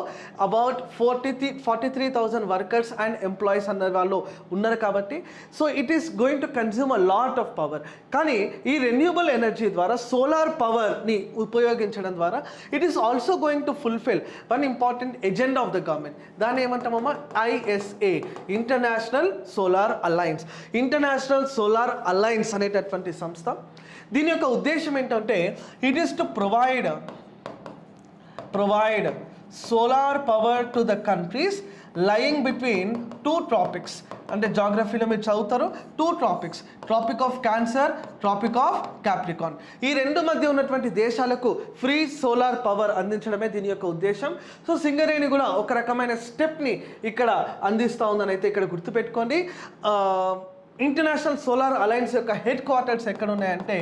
[SPEAKER 1] about forty three forty three thousand workers and employees అన్న వాళ్ళు ఉన్నారు కాబట్టి so it is going to consume a lot of power కానీ ఈ రెన్యూబుల్ ఎనర్జీ ద్వారా సోలార్ పవర్ని ఉపయోగించడం ద్వారా it is also going to fulfil one important agenda of the government దాన్ని ఏమంటామమ్మా ISA International Solar Alliance Alliance International Solar Alliance అనేటటువంటి సంస్థ దీని యొక్క ఉద్దేశం ఏంటంటే it is to provide provide solar power to the countries lying between two topics అంటే జాగ్రఫీలో మీరు చదువుతారు two topics Tropic of Cancer Tropic of Capricorn ఈ రెండు మధ్య ఉన్నటువంటి దేశాలకు ఫ్రీ సోలార్ పవర్ అందించడమే దీని యొక్క ఉద్దేశం సో సింగరేణి కూడా ఒక రకమైన స్టెప్ని ఇక్కడ అందిస్తూ ఉందని అయితే ఇక్కడ గుర్తుపెట్టుకోండి ఇంటర్నేషనల్ సోలార్ అలయన్స్ యొక్క హెడ్ క్వార్టర్స్ ఎక్కడ ఉన్నాయంటే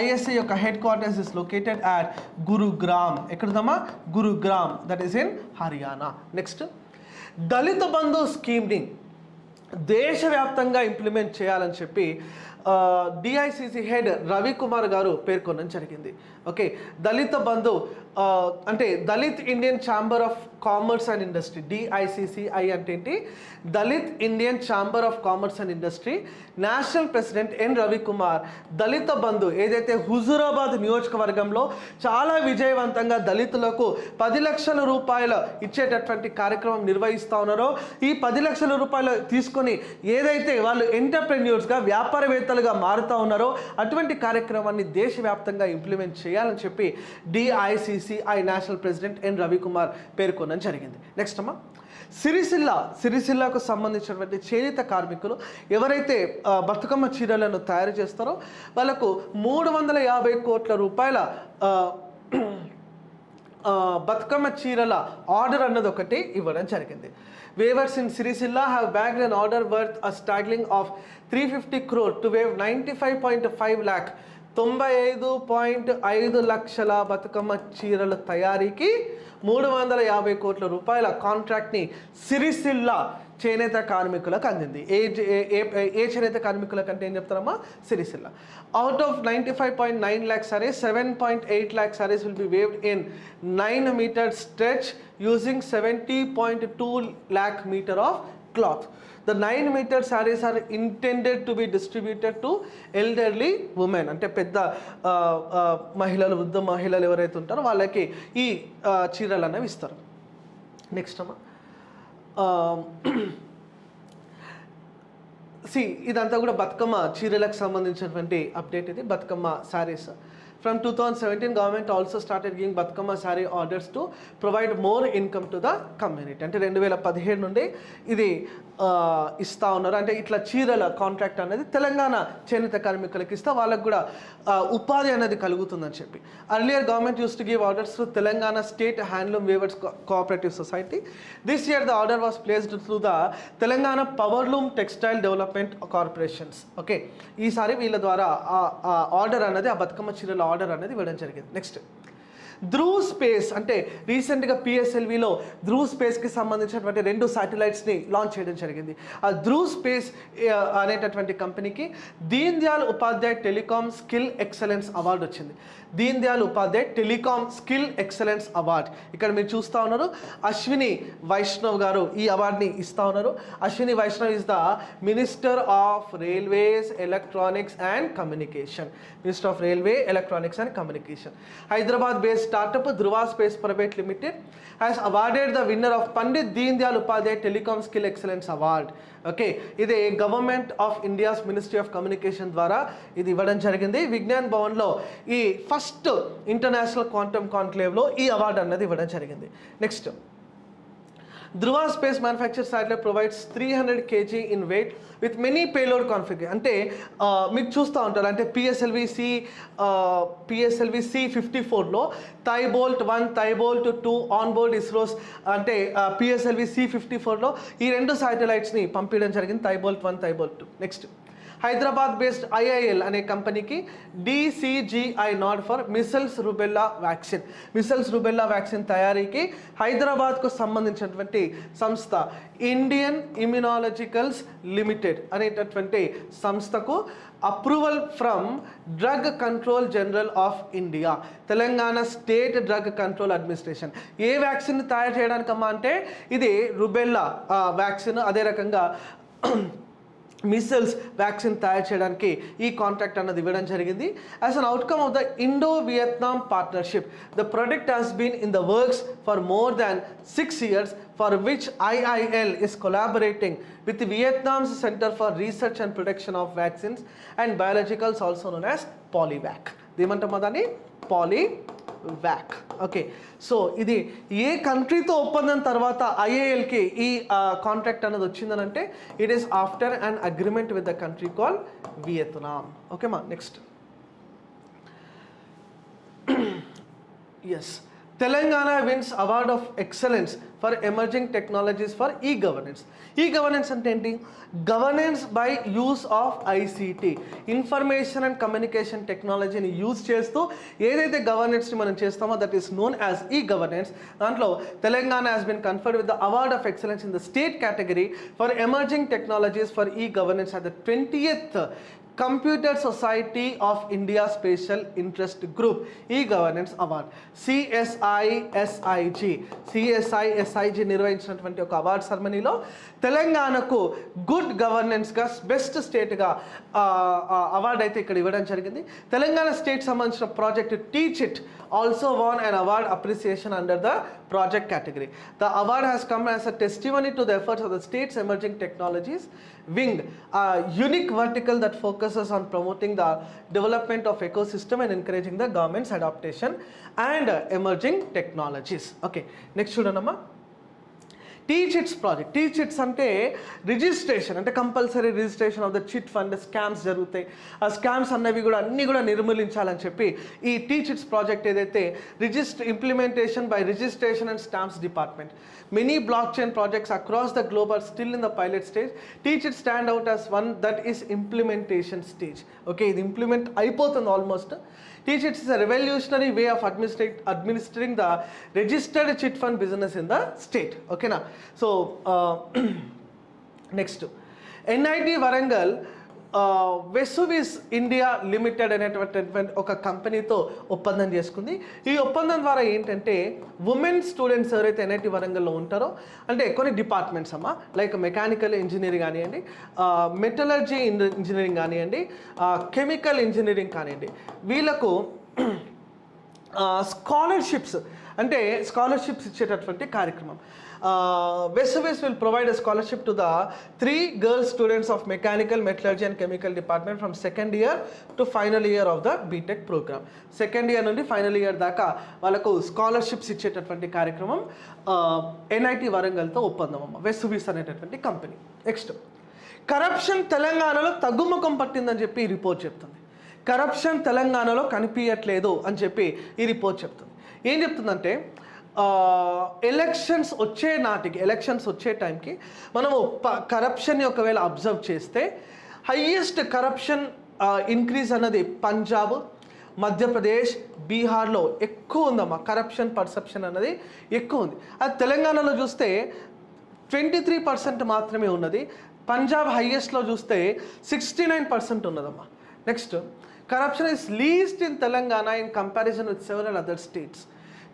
[SPEAKER 1] ఐఎస్ఏ యొక్క headquarters is located at Gurugram ఎక్కడుందమ్మా Gurugram that is in Haryana next Dalit Bandhu స్కీమ్ని దేశవ్యాప్తంగా ఇంప్లిమెంట్ చేయాలని చెప్పి డిఐసిసి హెడ్ రవికుమార్ గారు పేర్కొనడం జరిగింది ఓకే దళిత బంధు అంటే Dalit Indian Chamber of Commerce and Industry DICCI అంటే ఏంటి Dalit Indian Chamber of Commerce and Industry national president N Ravikumar Dalit Bandhu ఏదైతే హుజూరాబాద్ నియోజకవర్గంలో చాలా విజయవంతంగా దళితులకు పది లక్షల రూపాయలు ఇచ్చేటటువంటి కార్యక్రమం నిర్వహిస్తూ ఉన్నారో ఈ పది లక్షల రూపాయలు తీసుకొని ఏదైతే వాళ్ళు ఎంటర్ప్రెన్యూర్స్గా వ్యాపారవేత్తలుగా మారుతూ ఉన్నారో అటువంటి కార్యక్రమాన్ని దేశవ్యాప్తంగా ఇంప్లిమెంట్ చేయాలి చేయాలని చెప్పి DICCI national president N Ravikumar పేర్కొనడం జరిగింది నెక్స్ట్ అమ్మా సిరిసిల్ల సిరిసిల్లకు సంబంధించినటువంటి చేనేత కార్మికులు ఎవరైతే బతుకమ్మ చీరలను తయారు చేస్తారో వాళ్ళకు మూడు వందల యాభై కోట్ల రూపాయల బతుకమ్మ చీరల ఆర్డర్ అన్నది ఒకటి ఇవ్వడం జరిగింది weavers in Sircilla have bag and order worth a staggering of three fifty crore to weave ninety five point five lakh తొంభై ఐదు పాయింట్ ఐదు లక్షల బతుకమ్మ చీరల తయారీకి మూడు వందల యాభై కోట్ల రూపాయల కాంట్రాక్ట్ని సిరిసిల్ల చేనేత కార్మికులకు అందింది ఏ ఏ చేనేత కార్మికులకు అంటే ఏం చెప్తారమ్మా Sircilla out of ninety five point nine lakh saris seven point eight lakh saris will be weaved in nine metre stretch using seventy point two lakh metre of cloth the nine metre saris are intended to be distributed to elderly women అంటే పెద్ద మహిళలు vuddha మహిళలు ఎవరైతే ఉంటారో వాళ్ళకి ఈ చీరలు అనేవి ఇస్తారు నెక్స్ట్ అమ్మా సి ఇదంతా కూడా బతుకమ్మ చీరలకు సంబంధించినటువంటి అప్డేట్ ఇది Bathukamma saris from two thousand seventeen government also started giving Bathukamma sari orders to provide more income to the community అంటే రెండు వేల పదిహేడు నుండి ఇది ఇస్తూ ఉన్నారు అంటే ఇట్లా చీరల కాంట్రాక్ట్ అనేది తెలంగాణ చేనేత కార్మికులకు ఇస్తే వాళ్ళకు కూడా ఉపాధి అనేది కలుగుతుందని చెప్పి earlier government used to give orders to Telangana state handloom weavers cooperative society this year the order was placed through the Telangana powerloom textile development corporations okay ఈసారి వీళ్ళ ద్వారా ఆ ఆర్డర్ అనేది ఆ బతుకమ్మ చీరల ఆర్డర్ అనేది ఇవ్వడం జరిగింది నెక్స్ట్ ధ్రువ్ స్పేస్ అంటే రీసెంట్గా పిఎస్ఎల్విలో ధ్రువ్ స్పేస్కి సంబంధించినటువంటి రెండు శాటిలైట్స్ని లాంచ్ చేయడం జరిగింది ఆ ధ్రువ్ స్పేస్ అనేటటువంటి కంపెనీకి Deen Dayal Upadhyaya telecom skill excellence award వచ్చింది Deen Dayal Upadhyaya telecom skill excellence award ఇక్కడ మీరు చూస్తూ ఉన్నారు అశ్విని వైష్ణవ్ గారు ఈ అవార్డుని ఇస్తూ ఉన్నారు Ashwini Vaishnaw is the minister of railways electronics and communication minister of railway electronics and communication Hyderabad based startup Dhruva Space Private Limited has awarded the winner of Pandit Deen Dayal Upadhyaya Telecom Skill Excellence Award okay ఇది government of India's ministry of communication ద్వారా ఇది ఇవ్వడం జరిగింది విజ్ఞాన్ భవన్లో ఈ first international quantum కాన్క్లేవ్లో ఈ award అన్నది ఇవ్వడం జరిగింది next Dhruva space manufacture satellite provides three hundred kg in weight with many payload configure అంటే మీరు చూస్తూ ఉంటారు అంటే PSLV C PSLV C fifty ఫోర్లో bolt one bolt two on bolt ISRO's అంటే పిఎస్ఎల్వి సి ఫిఫ్టీ ఫోర్లో ఈ రెండు శాటిలైట్స్ని పంపించడం జరిగింది bolt one bolt two next Hyderabad based IIL అనే కంపెనీకి DCGI nod for measles rubella vaccine measles rubella vaccine తయారీకి హైదరాబాద్కు సంబంధించినటువంటి సంస్థ ఇండియన్ ఇమ్యునాలజికల్స్ లిమిటెడ్ అనేటటువంటి సంస్థకు approval from drug control general of India Telangana state drug control administration A vaccine తయారు చేయడానికమ్మా అంటే ఇది రుబెల్లా వ్యాక్సిన్ అదే రకంగా మిసిల్స్ వ్యాక్సిన్ తయారు చేయడానికి ఈ కాంట్రాక్ట్ అన్నది ఇవ్వడం జరిగింది as an outcome of the Indo Vietnam partnership the product has been in the works for more than six years for which IIL is collaborating with Vietnam's centre for research and production of vaccines and biologicals also known as Polyvac ఏమంటాం దాన్ని Polyvac okay so ఇది ఏ కంట్రీతో ఒప్పందం తర్వాత ఐఏఎల్కి ఈ contract అనేది వచ్చిందనంటే it is after and agreement with the country call Vietnam ఓకేమా next yes Telangana wins award of excellence for emerging technologies for e governance e governance అంటే ఏంటి governance by use of ICT information and communication టెక్నాలజీని use చేస్తూ ఏదైతే గవర్నెన్స్ని మనం చేస్తామో that is known as e governance దాంట్లో Telangana has been conferred with the award of excellence in the state category for emerging technologies for e governance at the eighth computer society of India special interest group e governance award CSISIG CSISIG నిర్వహించినటువంటి ఒక award సెరమనీలో తెలంగాణకు good గవర్నెన్స్గా best స్టేట్గా award అయితే ఇక్కడ ఇవ్వడం జరిగింది తెలంగాణ స్టేట్ సంబంధించిన project teach it also won and award appreciation under the project category the award has come as a testimony to the efforts of the state's emerging technologies wing unique vertical that focus focuses on promoting the development of ecosystem and encouraging the government's adaptation and emerging technologies. Okay, next number. T chits project T chits అంటే registration అంటే compulsory registration of the chit fund scams జరుగుతాయి ఆ scams అన్నవి కూడా అన్నీ కూడా నిర్మూలించాలని చెప్పి ఈ టీ చిట్స్ ప్రాజెక్ట్ ఏదైతే register implementation by registration and stamps department many blockchain projects across the global still in the pilot stage T stand out as one that is implementation stage okay ఇది implement అయిపోతుంది almost teach it's a revolutionary way of administering the registered chit fund business in the state. Okay, now so uh, next NID Varangal Vesuvius India limited అనేటువంటి ఒక కంపెనీతో ఒప్పందం చేసుకుంది ఈ ఒప్పందం ద్వారా ఏంటంటే ఉమెన్ స్టూడెంట్స్ ఎవరైతే ఎన్ఐటి వరంగల్లో ఉంటారో అంటే కొన్ని డిపార్ట్మెంట్స్ అమ్మ లైక్ మెకానికల్ ఇంజనీరింగ్ కానివ్వండి మెటలర్జీ ఇంజనీరింగ్ కానివ్వండి కెమికల్ ఇంజనీరింగ్ కానివ్వండి వీళ్ళకు స్కాలర్షిప్స్ అంటే స్కాలర్షిప్స్ ఇచ్చేటటువంటి కార్యక్రమం West will provide a scholarship to the three girls students girl mechanical of and chemical department chemical second year to final year of the BTech programme second year నుండి final year దాకా వాళ్ళకు scholarships ఇచ్చేటటువంటి కార్యక్రమం NIT వరంగల్తో ఒప్పందం అమ్మ West అనేటటువంటి company next corruption తెలంగాణలో తగ్గుముఖం పట్టిందని చెప్పి ఈ రిపోర్ట్ చెప్తుంది కరప్షన్ తెలంగాణలో కనిపించట్లేదు అని చెప్పి ఈ రిపోర్ట్ చెప్తుంది ఏం చెప్తుందంటే ఎలక్షన్స్ వచ్చే నాటికి ఎలక్షన్స్ వచ్చే టైంకి మనము కరప్షన్ని ఒకవేళ అబ్జర్వ్ చేస్తే హయ్యెస్ట్ కరప్షన్ ఇంక్రీజ్ అన్నది పంజాబ్ మధ్యప్రదేశ్ బీహార్లో ఎక్కువ ఉందమ్మా కరప్షన్ పర్సెప్షన్ అన్నది ఎక్కువ ఉంది అది తెలంగాణలో చూస్తే ట్వంటీ త్రీ పర్సెంట్ మాత్రమే ఉన్నది పంజాబ్ హయ్యెస్ట్లో చూస్తే sixty nine percent ఉన్నదమ్మా next corruption is least in Telangana in comparison with several other states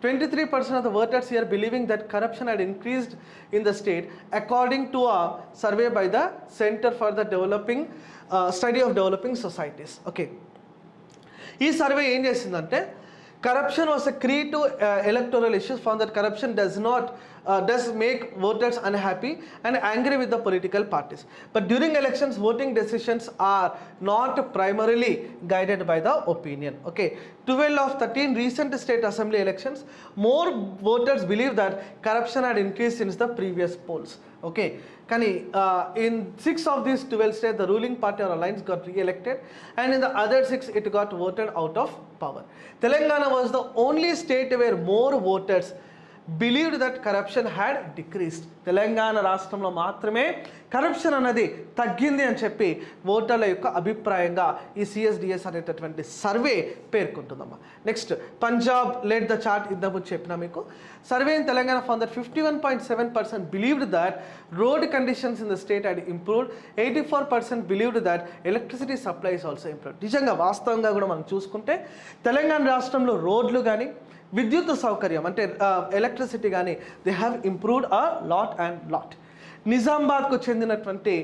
[SPEAKER 1] 23% of the voters here believing that corruption had increased in the state according to a survey by the Center for the Developing uh, Study of Developing Societies. Okay. ఈ survey ఏం చేసిందంటే corruption was a key to uh, electoral issues found that corruption does not uh, does make voters unhappy and angry with the political parties but during elections voting decisions are not primarily guided by the opinion okay 12 of 13 recent state assembly elections more voters believe that corruption had increased since the previous polls Okay, Kani, uh, in 6 of these 12 states, the ruling party or alliance got re-elected, and in the other 6, it got voted out of power. Telangana was the only state where more voters believed that corruption had decreased Telangana రాష్ట్రంలో మాత్రమే corruption అన్నది తగ్గింది అని చెప్పి ఓటర్ల యొక్క అభిప్రాయంగా ఈ CSDS అనేటటువంటి survey పేర్కొంటుందమ్మా next Punjab let the chart ఇంతకుముందు చెప్పిన మీకు survey in Telangana found that fifty one point seven percent believed that road conditions in the state and improved eighty four percent believed that electricity supply is also improved నిజంగా వాస్తవంగా కూడా మనం చూసుకుంటే తెలంగాణ రాష్ట్రంలో రోడ్లు కానీ విద్యుత్ సౌకర్యం అంటే ఎలక్ట్రిసిటీ కానీ they have improved a lot and lot నిజామాబాద్కు చెందినటువంటి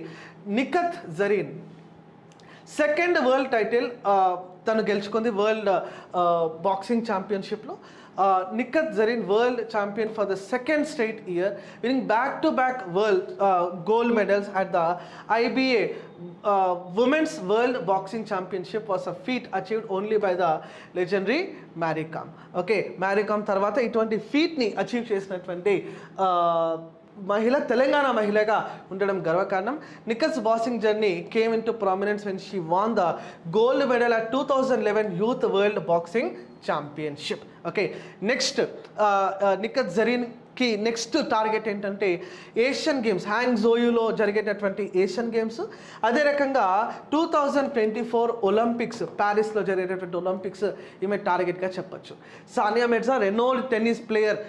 [SPEAKER 1] Nikhat Zareen second world title తను గెలుచుకుంది world boxing ఛాంపియన్షిప్లో Nikhat Zareen world champion for the second state year winning back to back world gold medals at the IBA Uh, women's World Boxing Championship was a feat achieved only by the legendary Mary Kam. Okay Mary తర్వాత ఇటువంటి ఫీట్ని achieve చేసినటువంటి uh, మహిళ తెలంగాణ మహిళగా ఉండడం గర్వకారణం Nikhat's boxing journey came into prominence when she won the gold medal at two thousand eleven youth world boxing championship okay next Nikhat Zareen కి next target ఏంటంటే Asian games హ్యాంగ్ జోయులో జరిగేటటువంటి ఏషియన్ గేమ్స్ అదే రకంగా two thousand twenty four Olympics ప్యారిస్లో జరిగేటటువంటి Olympics ఈమె టార్గెట్గా చెప్పచ్చు Sania Mirza renowned tennis player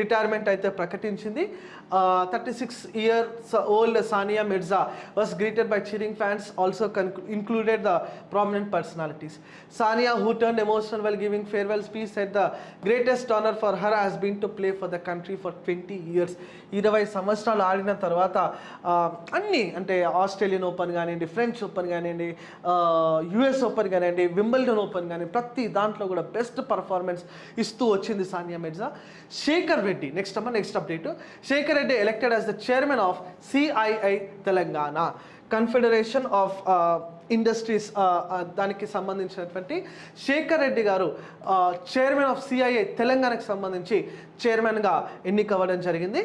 [SPEAKER 1] retirement అయితే ప్రకటించింది uh, 36 years old Sania Mirza was greeted by cheering fans also included the prominent personalities. Sania who turned emotional while giving farewell speech said the greatest honor for her has been to play for the country for 20 years. ఇరవై సంవత్సరాలు ఆడిన తర్వాత అన్నీ అంటే Australian open కానివ్వండి French open కానివ్వండి US open కానివ్వండి Wimbledon open కానీ ప్రతి దాంట్లో కూడా బెస్ట్ పర్ఫార్మెన్స్ ఇస్తూ వచ్చింది సానియా మిర్జా శేఖర్ రెడ్డి నెక్స్ట్ అమ్మ next update Shekhar Reddy elected as the chairman of CII Telangana confederation of industries దానికి సంబంధించినటువంటి Shekhar Reddy garu chairman of CII తెలంగాణకు సంబంధించి చైర్మన్గా ఎన్నికవ్వడం జరిగింది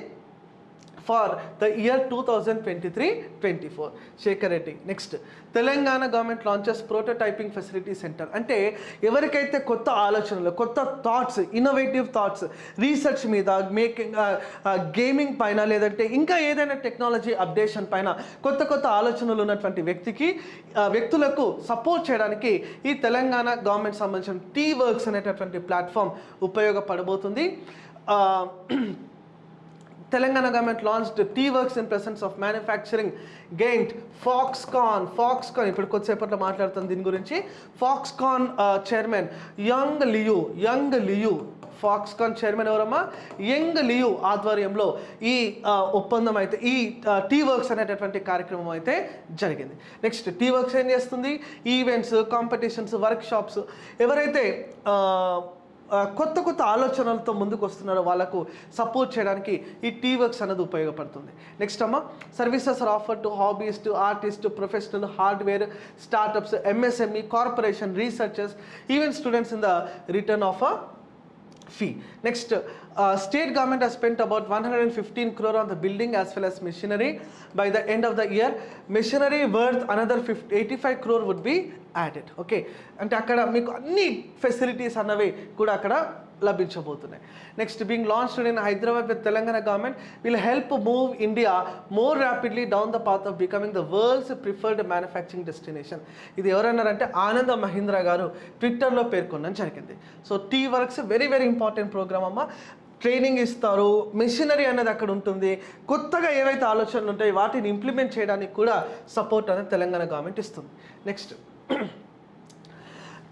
[SPEAKER 1] for the year 2023-24. Shekhar Reddy next Telangana government launches prototyping facility centre అంటే ఎవరికైతే కొత్త ఆలోచనలు కొత్త థాట్స్ ఇన్నోవేటివ్ థాట్స్ రీసెర్చ్ మీద మేకింగ్ గేమింగ్ uh, uh, పైన లేదంటే ఇంకా ఏదైనా టెక్నాలజీ అప్డేషన్ పైన కొత్త కొత్త ఆలోచనలు ఉన్నటువంటి వ్యక్తికి uh, వ్యక్తులకు సపోర్ట్ చేయడానికి ఈ తెలంగాణ గవర్నమెంట్ సంబంధించిన టీ వర్క్స్ అనేటటువంటి platform ఉపయోగపడబోతుంది Telangana government launched T works in presence of manufacturing giant Foxconn Foxconn ఇప్పుడు కొద్దిసేపట్లో మాట్లాడుతాను దీని గురించి Foxconn chairman Young Liu Young Liu Foxconn chairman ఎవరమ్మా యంగ్ లియు ఆధ్వర్యంలో ఈ uh, ఒప్పందం అయితే ఈ టీ uh, వర్క్స్ అనేటటువంటి కార్యక్రమం అయితే జరిగింది నెక్స్ట్ టీ వర్క్స్ ఏం చేస్తుంది ఈవెంట్స్ కాంపిటీషన్స్ వర్క్షాప్స్ ఎవరైతే uh, కొత్త కొత్త ఆలోచనలతో ముందుకు వస్తున్నారో వాళ్ళకు సపోర్ట్ చేయడానికి ఈ టీ వర్క్స్ అనేది ఉపయోగపడుతుంది నెక్స్ట్ అమ్మ services are offer to hobbies to artist professional hardware startups MSME corporation researchers even students in the return of a fee next Uh, state government has spent about 115 crore on the building as well as machinery. By the end of the year, machinery worth another 50, 85 crore would be added. Okay, అంటే అక్కడ మీకు అన్ని facilities అన్నవి కూడా అక్కడ లభించబోతున్నాయి next being launch in Hyderabad with Telangana government will help move India more rapidly down the path of becoming the world's preferred manufacturing destination ఇది ఎవరన్నారంటే ఆనంద మహీంద్రా గారు ట్విట్టర్లో పేర్కొనడం జరిగింది so T works very very important programme అమ్మ training ఇస్తారు machinery అనేది అక్కడ ఉంటుంది కొత్తగా ఏవైతే ఆలోచనలు ఉంటాయి వాటిని ఇంప్లిమెంట్ చేయడానికి కూడా సపోర్ట్ అనేది తెలంగాణ గవర్నమెంట్ ఇస్తుంది next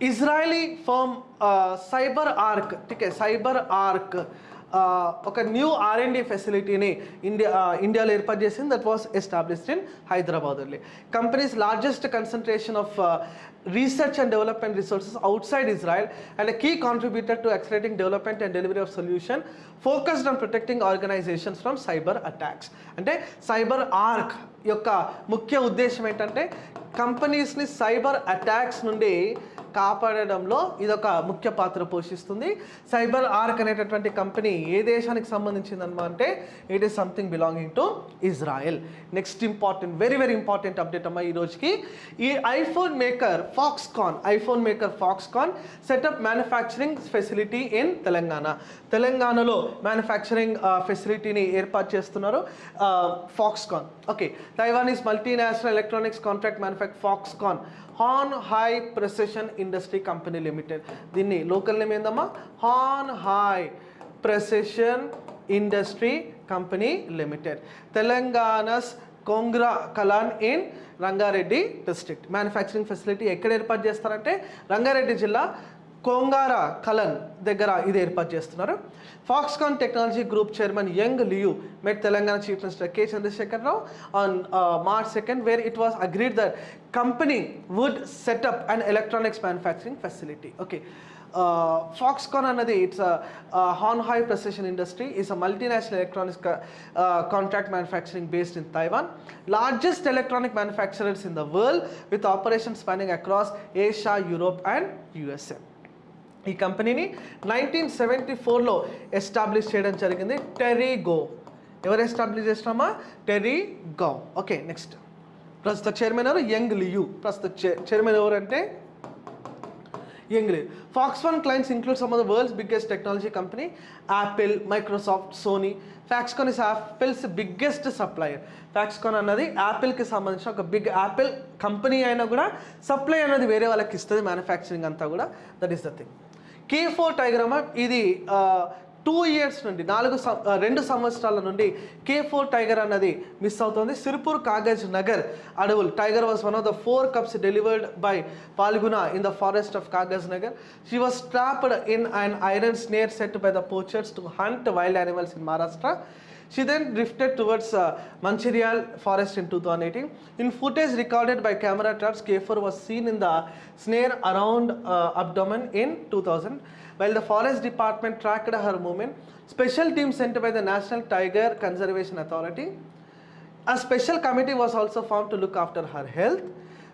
[SPEAKER 1] Israeli firm CyberArk okay CyberArk ఒక న్యూ ఆర్ఎండి ఫెసిలిటీని ఇండియా ఇండియాలో ఏర్పాటు చేసింది that was established in Hyderabad అండి companies largest concentration of research and development resources outside Israel and key contributed to accelerating development and delivery of solution focused on protecting organisations from cyber attacks అంటే CyberArk యొక్క ముఖ్య ఉద్దేశం ఏంటంటే కంపెనీస్ని cyber attacks నుండి కాపాడడంలో ఇదొక ముఖ్య పాత్ర పోషిస్తుంది సైబర్ ఆర్క్ అనేటటువంటి కంపెనీ ఏ దేశానికి సంబంధించింది అంటే it is something belonging to Israel next important very very important update అమ్మా ఈ రోజుకి ఈ iPhone maker Foxconn iPhone maker Foxconn setup manufacturing facility in Telangana తెలంగాణలో మ్యానుఫ్యాక్చరింగ్ ఫెసిలిటీని ఏర్పాటు చేస్తున్నారు Foxconn okay Taiwan is multinational electronics contract manufac Foxconn Hon Hai precision industry company limited దీన్ని local name ఏందమ్మా Hon Hai precision industry company limited Telangana's Kongra Kalan in Rangareddy district manufacturing facility ఎక్కడ ఏర్పాటు చేస్తారంటే రంగారెడ్డి జిల్లా కొంగార కలన్ దగ్గర ఇది ఏర్పాటు చేస్తున్నారు Foxconn Technology Group Chairman Yang Liu met Telangana Chief Minister K. Chandrasekhar Rao on uh, March 2nd where it was agreed that company would set up an electronics manufacturing facility. Okay. Uh, Foxconn another it's a, a Honhai Precision Industry is a multinational electronics co uh, contract manufacturing based in Taiwan largest electronic manufacturers in the world with operations spanning across Asia Europe and USA ఈ కంపెనీని nineteen seventy ఫోర్లో establish చేయడం జరిగింది Terry Gou ఎవరు establish చేసినామా Terry Gou okay next ప్రస్తుత chairman ఎవరు Young Liu ప్రస్తుత చైర్మన్ ఎవరంటే Young Liu one clients include some of the world's biggest technology company Apple Microsoft Sony Foxconn is Apple's biggest supplier Foxconn అన్నది యాపిల్కి సంబంధించిన ఒక బిగ్ యాపిల్ కంపెనీ అయినా కూడా సప్లై అనేది వేరే వాళ్ళకి ఇస్తుంది మ్యానుఫ్యాక్చరింగ్ అంతా కూడా that is the thing K four టైగ్రామ్ ఇది టూ ఇయర్స్ నుండి నాలుగు రెండు సంవత్సరాల నుండి కే ఫోర్ టైగర్ అన్నది మిస్ అవుతుంది సిర్పూర్ కాగజ్ నగర్ అడవులు tiger was one of the four cubs delivered by Phalguna in the forest of Kagaz Nagar she was trapped in and iron snare set by the poachers to hunt wild animals in Maharashtra She then drifted towards uh, Mancherial forest in 2018. In footage recorded by camera traps, K4 was seen in the snare around uh, abdomen in 2000. While the forest department tracked her movement, special team sent by the National Tiger Conservation Authority. A special committee was also formed to look after her health.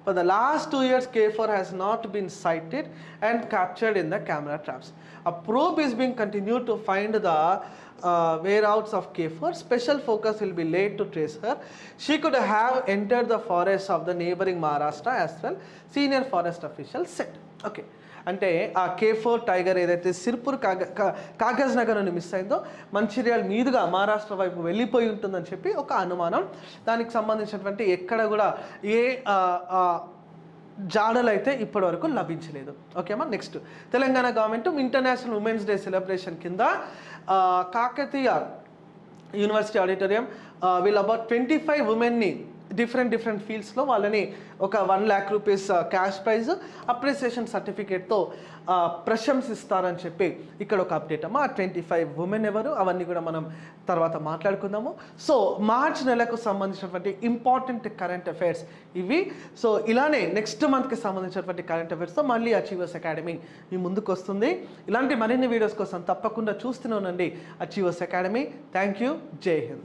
[SPEAKER 1] For the last two years K4 has not been sighted and captured in the camera traps. A probe is being continued to find the uh, whereabouts of K4. Special focus will be laid to trace her. She could have entered the forest of the neighboring Maharashtra as well, senior forest officials said. Okay. అంటే ఆ K four tiger ఏదైతే సిర్పూర్ కాగ కాగజ్ నగర్ నుండి miss అయిందో మంచిర్యాల మీదుగా మహారాష్ట్ర వైపు వెళ్ళిపోయి ఉంటుందని చెప్పి ఒక అనుమానం దానికి సంబంధించినటువంటి ఎక్కడ కూడా ఏ జాడలు అయితే ఇప్పటి వరకు లభించలేదు ఓకేమా next Telangana government International Women's Day celebration కింద కాకతీయ యూనివర్సిటీ ఆడిటోరియం వీళ్ళు అబౌట్ ట్వంటీ ఫైవ్ ఉమెన్ని డిఫరెంట్ డిఫరెంట్ ఫీల్డ్స్లో వాళ్ళని ఒక one lakh rupees cash prize appreciation సర్టిఫికేట్తో ప్రశంసిస్తారని చెప్పి ఇక్కడ ఒక అప్డేట్ అమ్మా ట్వంటీ ఫైవ్ ఉమెన్ ఎవరు అవన్నీ కూడా మనం తర్వాత మాట్లాడుకుందాము సో మార్చ్ నెలకు సంబంధించినటువంటి ఇంపార్టెంట్ కరెంట్ అఫైర్స్ ఇవి సో ఇలానే నెక్స్ట్ మంత్కి సంబంధించినటువంటి కరెంట్ అఫైర్స్తో మళ్ళీ అచీవర్స్ అకాడమీ మీ ముందుకు వస్తుంది ఇలాంటి మరిన్ని వీడియోస్ కోసం తప్పకుండా చూస్తూనే ఉండండి achievers academy thank you Jai Hind